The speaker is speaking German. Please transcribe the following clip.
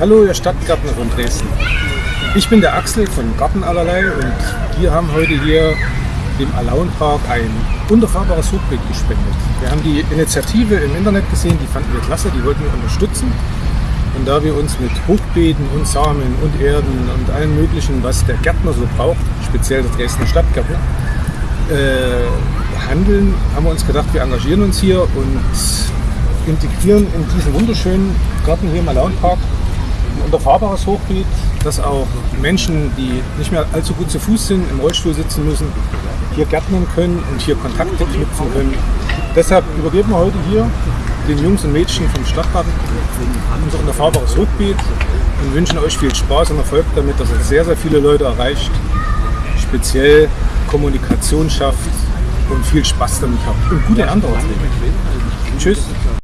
Hallo, ihr Stadtgärtner von Dresden. Ich bin der Axel von Garten allerlei und wir haben heute hier dem Alaunpark ein unterfahrbares Hochbeet gespendet. Wir haben die Initiative im Internet gesehen, die fanden wir klasse, die wollten wir unterstützen. Und da wir uns mit Hochbeeten und Samen und Erden und allem möglichen, was der Gärtner so braucht, speziell der Dresdner Stadtgärtner, äh, handeln, haben wir uns gedacht, wir engagieren uns hier und integrieren in diesen wunderschönen Garten hier im Alaunpark ein unterfahrbares Hochbeet, dass auch Menschen, die nicht mehr allzu gut zu Fuß sind, im Rollstuhl sitzen müssen, hier gärtnern können und hier Kontakte knüpfen können. Deshalb übergeben wir heute hier den Jungs und Mädchen vom Stadtgarten unser unterfahrbares Hochbeet und wünschen euch viel Spaß und Erfolg damit, dass es sehr, sehr viele Leute erreicht, speziell Kommunikation schafft und viel Spaß damit habt und gute Ernte Tschüss.